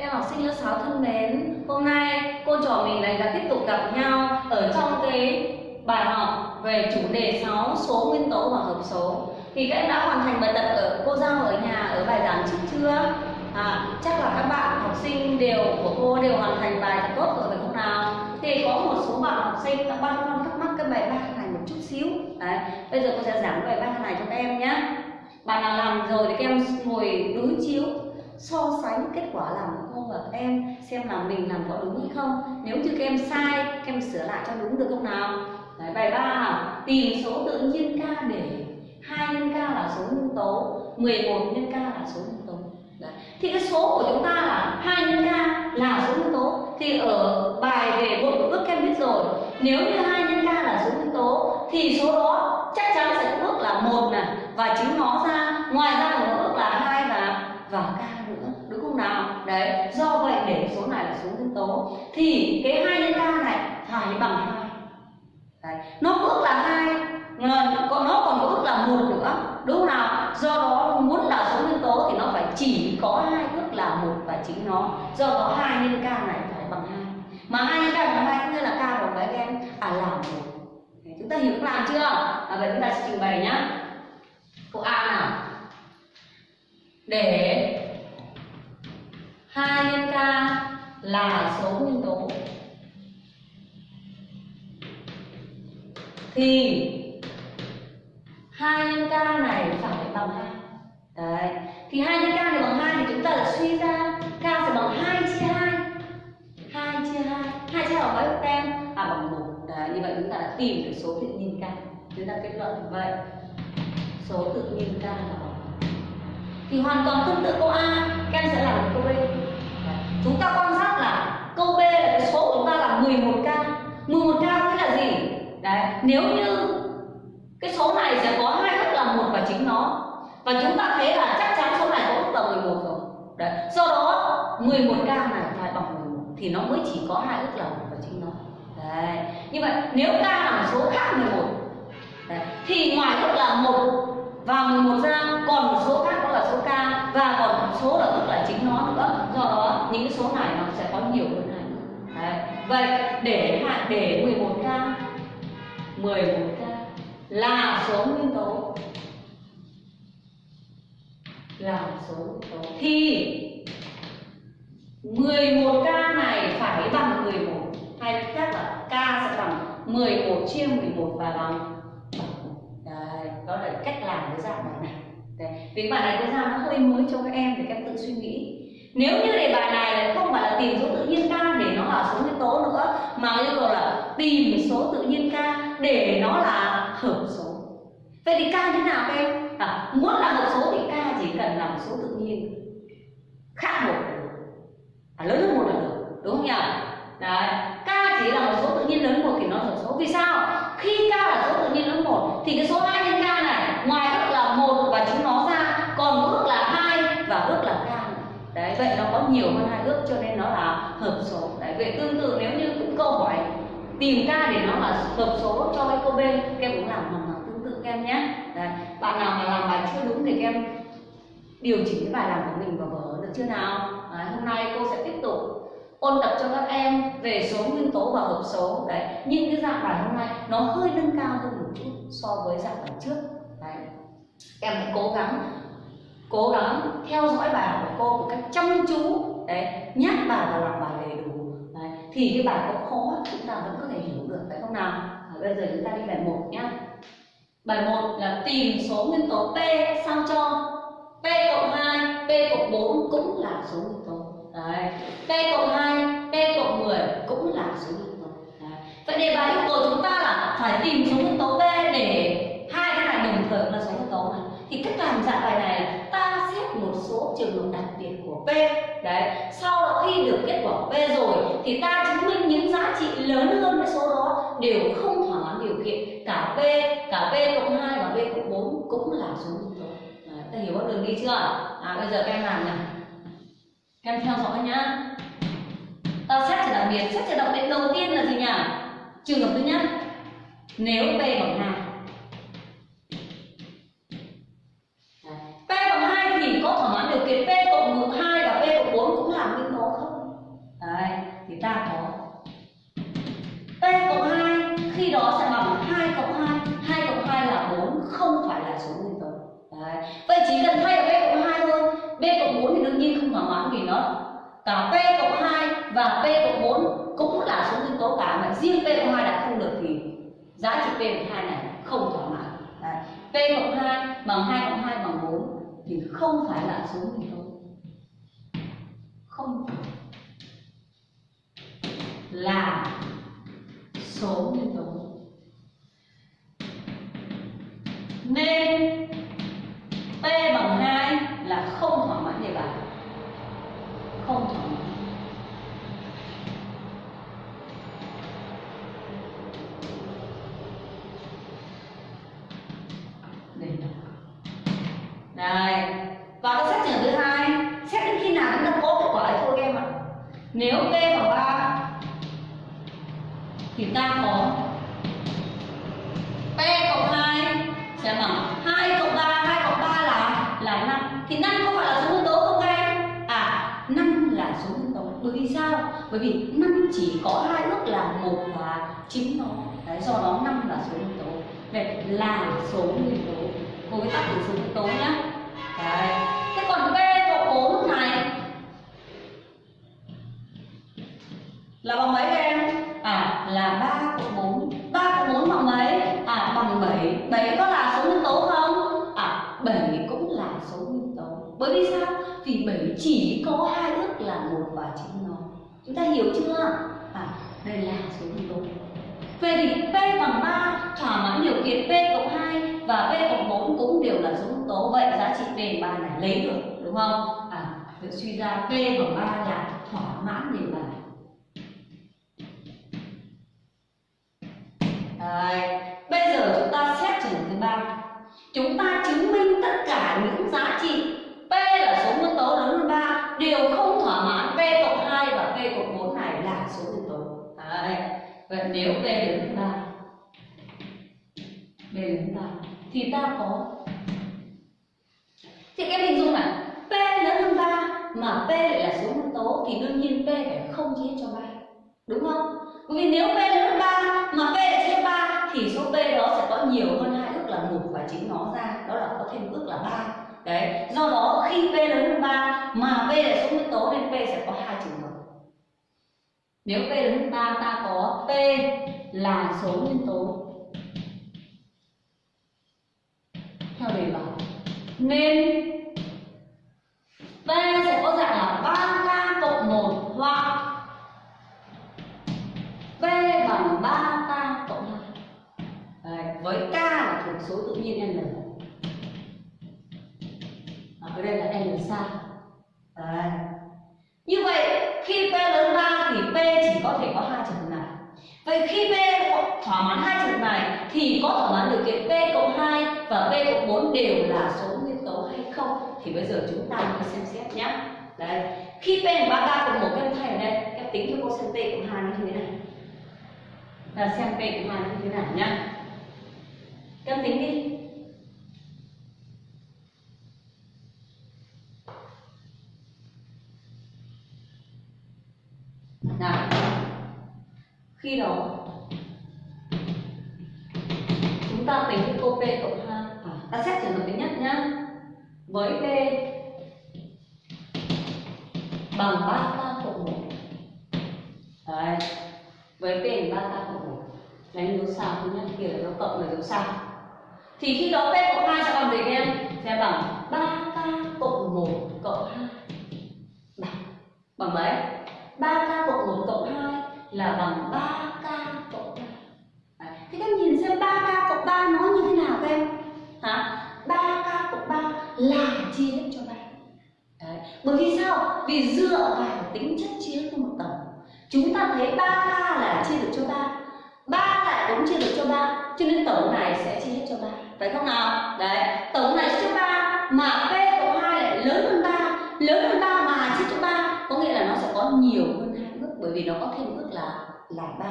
Em học sinh lớp 6 thân mến, hôm nay cô trò mình lại đã tiếp tục gặp nhau ở trong cái bài học về chủ đề 6 số nguyên tố và hợp số. Thì các em đã hoàn thành bài tập ở cô giao ở nhà ở bài giảng trước chưa? À, chắc là các bạn học sinh đều của cô đều hoàn thành bài tập tốt rồi phải không nào? Thì có một số bạn học sinh đã băn khoăn thắc mắc cái bài ba này một chút xíu. Đấy, bây giờ cô sẽ giảng bài ba này cho các em nhé. Bạn nào làm rồi thì các em ngồi đối chiếu so sánh kết quả làm của cô và em xem là mình làm có đúng hay không. Nếu như các em sai các em sửa lại cho đúng được không nào? Đấy, bài ba. Tìm số tự nhiên k để hai nhân k là số nguyên tố 11 nhân k là số nguyên tố. Đấy. thì cái số của chúng ta là hai nhân k là số nguyên tố. Thì ở bài về bộ bước các em biết rồi. Nếu như hai nhân k là số nguyên tố thì số đó chắc chắn sẽ có ước là một này. Và chính nó ra ngoài ra còn có ước là hai và và k nào? Đấy do vậy để số này là số nguyên tố. Thì cái hai nhân k này phải bằng hai. Đấy. nó có ước là hai còn nó còn có ước là một nữa. Đúng không nào do đó muốn là số nguyên tố thì nó phải chỉ có hai ước là một và chính nó. Do đó hai nhân k này phải bằng hai. Mà hai nhân k bằng hai cũng nghĩa là k bằng mấy em à là một. Chúng ta hiểu làm chưa? À, vậy chúng ta sẽ trình bày nhá. Câu a nào? Để 2 nhân k là số nguyên tố. Thì 2 nhân k này phải bằng 2 đấy, thì 2 nhân k này bằng 2 thì chúng ta lại suy ra k sẽ bằng 2 chia 2 2 chia 2 2 chia 2 bằng bao nhiêu tem? À bằng 1 đấy, như vậy chúng ta đã tìm được số tự nhiên k. Chúng ta kết luận như vậy. Số tự nhiên k là bằng thì hoàn toàn tương tự câu A các em sẽ làm được câu B chúng ta quan sát là câu b là cái số của chúng ta là 11k 11k nghĩa là gì? Đấy nếu như cái số này sẽ có hai thức là một và chính nó và chúng ta thấy là chắc chắn số này có thức là 11 rồi. Đấy do đó 11k này phải bằng 11 thì nó mới chỉ có hai thức là một và chính nó. Đấy như vậy nếu k là một số khác 11 đấy, thì ngoài thức là một và 11 ra còn một số khác đó là số k và còn một số là tức là chính nó nữa. Do đó những cái số này nó sẽ có nhiều hơn này Đấy. vậy để hạn để 11k 11k là số nguyên tố. Là số nguyên tố. Thì 11k này phải bằng 11 hay khác là k sẽ bằng 11 chia 11 và bằng Đấy, đó là cách làm với dạng bài này. Đấy. vì bài này cái ra nó hơi mới cho các em để các em tự suy nghĩ. Nếu như đề bài này là không phải là tìm số tự nhiên k để nó là số nguyên tố nữa mà yêu cầu là tìm số tự nhiên k để nó là hợp số. Vậy thì k như nào các em? À, muốn là hợp số thì k chỉ cần là một số tự nhiên khác một à, lớn hơn một là được đúng không nhỉ? Đấy k chỉ là một số tự nhiên lớn một thì nó hợp số. Vì sao? Khi k là số tự nhiên lớn một thì cái số nhiều hơn hai ước cho nên nó là hợp số. Đấy vậy tương tự nếu như cũng câu hỏi tìm ra để nó là hợp số cho cái câu b các em cũng làm hoàn toàn tương tự các em nhé. Đấy. bạn nào mà làm bài chưa đúng thì các em điều chỉnh cái bài làm của mình vào vở được chưa nào? Đấy, hôm nay cô sẽ tiếp tục ôn tập cho các em về số nguyên tố và hợp số. Đấy nhưng cái dạng bài hôm nay nó hơi nâng cao hơn một chút so với dạng bài trước. Đấy em hãy cố gắng cố gắng theo dõi bài học của cô một cách chăm chú đấy nhắc bài và làm bài đầy đủ đấy. thì cái bài có khó chúng ta vẫn có thể hiểu được phải không nào à, bây giờ chúng ta đi bài một nhá bài 1 là tìm số nguyên tố p sao cho p cộng 2 p cộng 4 cũng là số nguyên tố đấy p cộng 2 p cộng 10 cũng là số nguyên tố đấy. vậy đề bài yêu cầu chúng ta là phải tìm số nguyên tố p để hai cái này đồng thời là số nguyên tố này thì cách làm dạng bài này là ta xét một số trường hợp đặc biệt của P. Đấy sau đó khi được kết quả P rồi thì ta chứng minh những giá trị lớn hơn cái số đó đều không thỏa mãn điều kiện. Cả P cả P cộng 2 và P cộng 4 cũng là số nguyên tố đấy, ta hiểu con đường đi chưa à bây giờ các em làm này các em theo dõi nhá. Ta xét trường đặc biệt xét trường đặc biệt đầu tiên là gì nhỉ? Trường hợp thứ nhất nếu P bằng 2 ta có. T cộng 2 khi đó sẽ bằng 2 cộng 2 2 cộng 2 là 4 không phải là số nguyên tử Đấy. Vậy chỉ cần thay ở B cộng 2 thôi. B cộng 4 thì đương nhiên không thỏa mãn vì nó cả P cộng 2 và P cộng 4 cũng là số nguyên tố cả, mà riêng P cộng 2 đã không được thì giá trị P cộng 2 này không thỏa mãn. Đấy. P cộng 2 bằng 2 cộng 2 bằng 4 thì không phải là số nguyên tố. Không phải là số nguyên tố. Nên P bằng 2 là không thỏa mãn đề bài không thỏa mãn. Đây đây. Và cái xét trường thứ hai, xét đến khi nào chúng ta có kết quả ấy thôi em ạ? Nếu p bằng 3 thì ta có p cộng 2 sẽ bằng 2 cộng 3 2 cộng 3 là là 5 thì 5 có phải là số nguyên tố không em? À 5 là số nguyên tố. Bởi vì sao? Bởi vì 5 chỉ có hai ước là 1 và 9 nó. Đấy, do đó 5 là số nguyên tố. Vậy là số nguyên tố. Cô với tắt từ số nguyên tố nhá. Đấy. Thế còn p cộng 4 này? Là bằng mấy? Là 3 cộng 4 3 cộng 4 bằng mấy? À bằng 7 7 có là số nguyên tố không? À 7 cũng là số nguyên tố. Bởi vì sao? Vì 7 chỉ có hai ước là một và chính nó. Chúng ta hiểu chưa? À đây là số nguyên tố. Vậy thì P bằng 3 thỏa mãn điều kiện P cộng 2 và P cộng 4 cũng đều là số nguyên tố. Vậy giá trị P bằng 3 này lấy được, đúng không? À được suy ra P bằng 3 là thỏa mãn điều bài Đấy. Bây giờ chúng ta xét trường thứ ba Chúng ta chứng minh tất cả những giá trị P là số nguyên tố lớn hơn 3 đều không thỏa mãn P cộng 2 và P cộng 4 này là số nguyên tố. Đấy. Vậy nếu P lớn hơn 3 P lớn hơn 3 thì ta có thì các em hình dung này P lớn hơn 3 mà P lại là số nguyên tố thì đương nhiên P phải không chia cho 3 đúng không? Bởi vì nếu P lớn hơn 3 mà P lại chia 3 thì số P đó sẽ có nhiều hơn hai ước là một và chính nó ra đó là có thêm ước là 3 đấy do đó khi P lớn hơn 3 mà P là số nguyên tố nên P sẽ có hai trường hợp. Nếu P lớn hơn 3 ta có P là số nguyên tố theo đề bài. Nên P sẽ có dạng là 3K cộng 1 hoặc P bằng 3K cộng 2 Đấy, với K số tự nhiên N. À, ở đây là N xa. Đấy. Như vậy khi P lớn 3 thì P chỉ có thể có hai trường hợp này. Vậy khi P thỏa mãn hai trường hợp này thì có thỏa mãn điều kiện P cộng 2 và P cộng 4 đều là số nguyên tố hay không? Thì bây giờ chúng ta hãy xem xét nhé. Đây, khi P bằng ba k cộng một các em thay ở đây, các em tính cho cô xem P cộng hai như thế này. Là xem P cộng hai như thế nào nhá Cân tính đi. Nào. Khi đó chúng ta tính cái cô p cộng 2 à, ta xét trường hợp thứ nhất nhá. Với p bằng 3 k cộng 1 đấy. Với p bằng 3 k cộng 1 đánh dấu sao thứ nhất kia là dấu cộng là dấu sao thì khi đó p cộng hai sẽ bằng gì các em sẽ bằng 3 k cộng 1 cộng 2 bằng bằng mấy 3k cộng 1 cộng 2 là bằng 3k cộng 3 Đấy. Thế các em nhìn xem 3k cộng 3 nó như thế nào các em Hả? 3k cộng 3 là chia hết cho 3 Đấy. Bởi vì sao? Vì dựa vào tính chất chia hết cho một tổng Chúng ta thấy 3k là chia được cho 3 3 lại cũng chia được cho 3 Cho nên tổng này sẽ chia hết cho 3 phải không nào? Đấy Tổng này chia cho 3 Mà P cộng 2 lại lớn hơn 3 Lớn hơn 3 mà chia cho 3 Có nghĩa là nó sẽ có nhiều hơn hai bước Bởi vì nó có thêm bước là là 3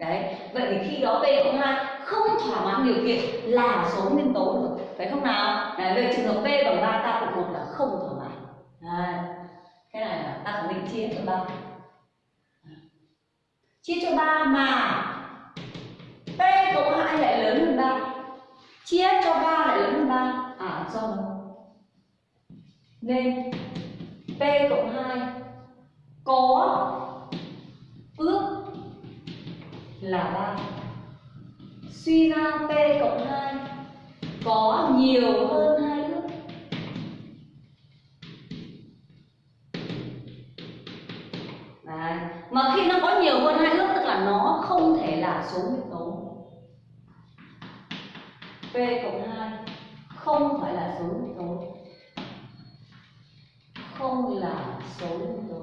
Đấy, vậy thì khi đó P cộng 2 không thỏa mãn điều kiện là số nguyên tố được Phải không nào? Đấy, về trường hợp P bằng 3 ta cộng 1 là không thỏa mãn Đấy. Cái này là ta khẳng định chia cho 3 chia cho 3 mà P cộng 2 lại lớn hơn 3 chia cho 3 lại lớn hơn 3 à do đó nên, P cộng 2 có ước là 3 suy ra P cộng 2 có nhiều hơn 2 ước. Đấy. mà khi nó có nhiều hơn hai ước, tức là nó không thể là số nguyên tố. P cộng 2 không phải là số nguyên tố. Không là số nguyên tố.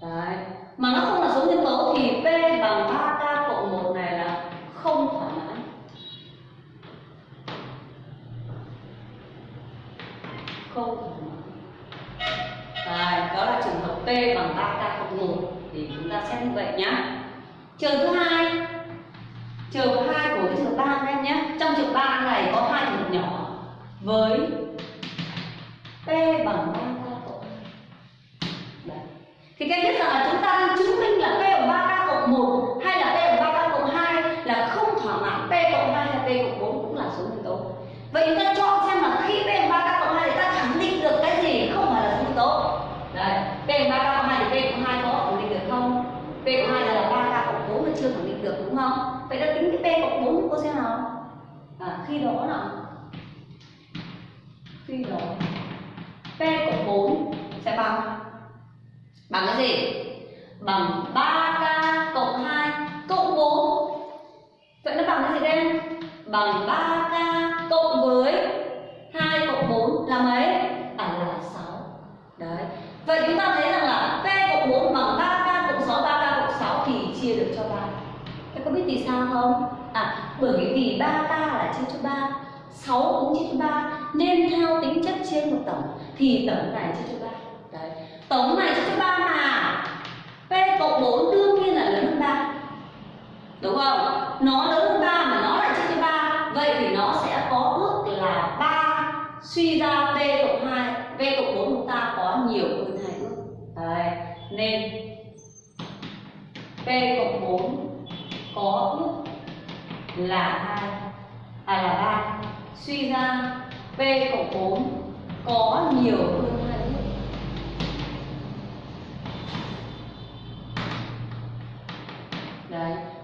Đấy. mà nó không là số nguyên tố thì P bằng 3K cộng 1 này là không thỏa mãn không thỏa mãn Đấy, đó là trường hợp P bằng 3K cộng 1 thì chúng ta xét như vậy nhá. Trường thứ hai trường thứ hai của cái trường ba các em nhé trong trường ba này có hai trường hợp nhỏ với P bằng 3K cộng 2 Đấy. thì các biết rằng là chúng ta đang chứng minh là P bằng 3K cộng 1 hay là P bằng 3K cộng 2 là không thỏa mãn P cộng 2 hay P cộng 4 cũng là số nguyên tố vậy chúng ta chọn xem là khi P bằng 3K cộng 2 thì ta khẳng định được cái gì không phải là số nguyên tố đấy P bằng 3K cộng 2 thì P cộng 2 có khẳng định được không P cộng 2 là 3K cộng 4 là chưa khẳng định được đúng không vậy ta tính cái P cộng 4 cô xem nào à, khi đó nào khi đó P cộng 4 sẽ bằng bằng cái gì bằng 3k cộng 2 cộng 4 vậy nó bằng cái gì đây? Bằng 3k cộng với 2 cộng 4 là mấy? À là 6 đấy. Vậy chúng ta thấy rằng là p cộng 4 bằng 3k cộng 6 3k cộng 6 thì chia được cho 3 các có biết vì sao không? À bởi vì 3k là chia cho 3 6 cũng chia cho 3 nên theo tính chất chia một tổng, thì tổng này chia cho 3 đấy tổng này chia cho 3 mà p cộng 4 đương nhiên là lớn hơn 3 đúng không? Nó lớn hơn 3 mà nó lại chia cho 3 vậy thì nó sẽ có ước là 3 suy ra p cộng 2 p cộng 4 chúng ta có nhiều hơn hai ước đấy. Nên p cộng 4 có ước là 2 à là 3 suy ra p cộng 4 có nhiều hơn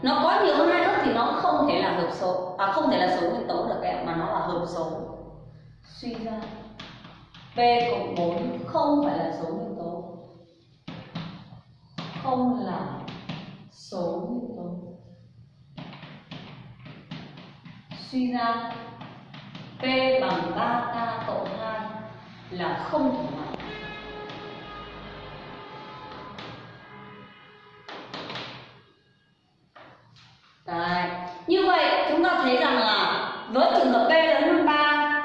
nó có nhiều hơn hai lớp thì nó không thể là hợp số. À không thể là số nguyên tố được các em, mà nó là hợp số. Suy ra, p cộng 4 không phải là số nguyên tố. Không là số nguyên tố. Suy ra, p bằng 3k cộng 2 là không thỏa mãn Đấy. Như vậy chúng ta thấy rằng là với trường hợp P lớn hơn 3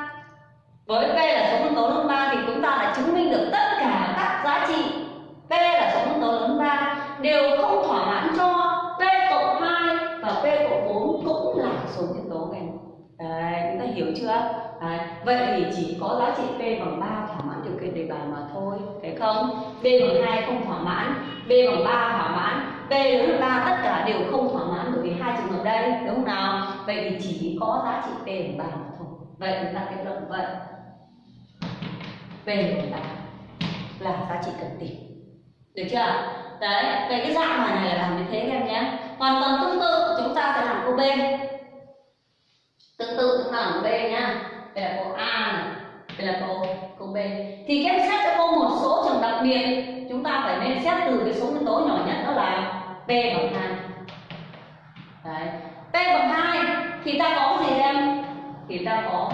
với P là số phân tố lớn hơn 3 thì chúng ta đã chứng minh được tất cả các giá trị P là số phân tố lớn hơn 3 đều không thỏa mãn cho P cộng 2 và P cộng 4 cũng là số nguyên tố này. Đấy, chúng ta hiểu chưa? Đấy. Vậy thì chỉ có giá trị P bằng 3 thỏa mãn điều kiện đề bài mà thôi, phải không? B bằng 2 không thỏa mãn, B bằng 3 thỏa mãn, P lớn hơn 3 tất cả đều không thỏa đây, đúng không nào? Vậy thì chỉ có giá trị P bằng ba mà thôi. Vậy chúng ta kết luận vậy. P bằng ba là giá trị cần tìm. Được chưa? Đấy, về cái dạng bài này là làm như thế các em nhé. Hoàn toàn tương tự chúng ta sẽ làm câu B. Tương tự chúng ta làm B nhá. Đây là câu A này, đây là câu câu B. Thì các em xét cho cô một số trường đặc biệt, chúng ta phải nên xét từ cái số nguyên tố nhỏ nhất đó là P bằng hai đấy. P bằng hai, thì ta có gì em? Thì ta có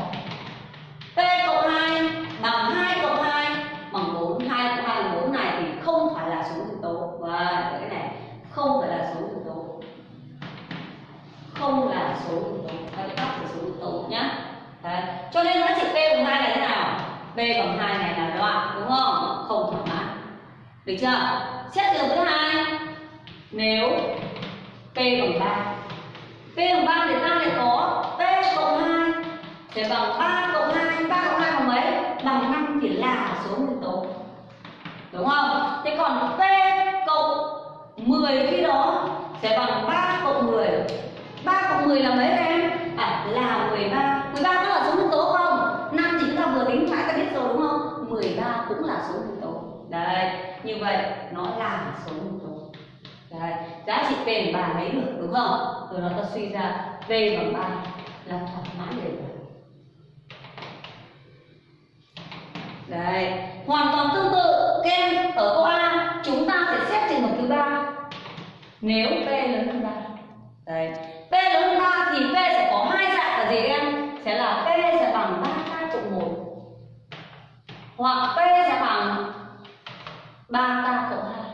p cộng hai bằng hai cộng hai bằng bốn. Hai cộng hai bằng bốn này thì không phải là số thực tố và cái này không phải là số thực tố không là số thực tố hãy tắt số thực tố nhá. Đấy. cho nên giá trị p bằng hai là thế nào? P bằng hai này là đoạn đúng không? Không thỏa mãn được chưa? Xét trường thứ hai nếu P bằng 3 P bằng 3 thì ta lại có P cộng 2 Thì bằng 3 cộng 2 3 cộng 2 bằng mấy? Bằng 5 thì là số nguyên tố đúng không thế còn p cộng 10 khi đó sẽ bằng 3 cộng 10 3 cộng 10 là mấy các em? À là 13 13 có là số nguyên tố không? 5 thì chúng ta vừa tính mãi ta biết rồi đúng không? 13 cũng là số nguyên tố Đấy, như vậy nó là số nguyên tố Đấy, giá trị p bằng 3 lấy được đúng không? Từ đó ta suy ra p bằng 3 là thỏa mãn đề bài Đấy, hoàn toàn tương tự. Các em ở câu A chúng ta sẽ xét trường hợp thứ ba nếu P lớn hơn ba, Đấy, P lớn hơn ba thì P sẽ có hai dạng là gì các em? Sẽ là P sẽ bằng ba k cộng một hoặc P sẽ bằng ba k cộng hai.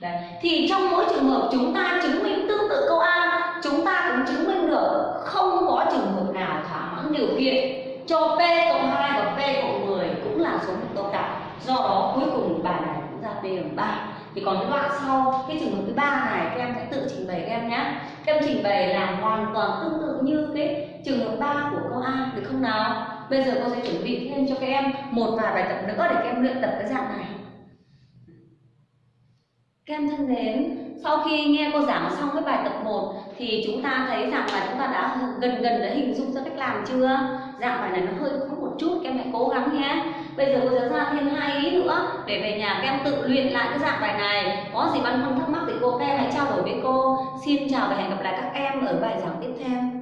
Đấy, thì trong mỗi trường hợp chúng ta chứng minh tương tự câu A, chúng ta cũng chứng minh được không có trường hợp nào thỏa mãn điều kiện cho P cộng hai và P cộng 10 cũng là số nguyên tố cả do đó cuối cùng bài này cũng ra P bằng ba thì còn cái đoạn sau cái trường hợp thứ ba này các em sẽ tự trình bày các em nhé. Các em trình bày làm hoàn toàn tương tự như cái trường hợp 3 của câu A được không nào? Bây giờ cô sẽ chuẩn bị thêm cho các em một vài bài tập nữa để các em luyện tập cái dạng này. Các em thân mến, sau khi nghe cô giảng xong cái bài tập 1 thì chúng ta thấy rằng là chúng ta đã gần gần đã hình dung ra cách làm chưa? Dạng bài này nó hơi khó chút, các em hãy cố gắng nhé. Bây giờ cô sẽ ra thêm hai ý nữa để về nhà các em tự luyện lại cái dạng bài này. Có gì băn khoăn thắc mắc thì cô các em hãy trao đổi với cô. Xin chào và hẹn gặp lại các em ở bài giảng tiếp theo.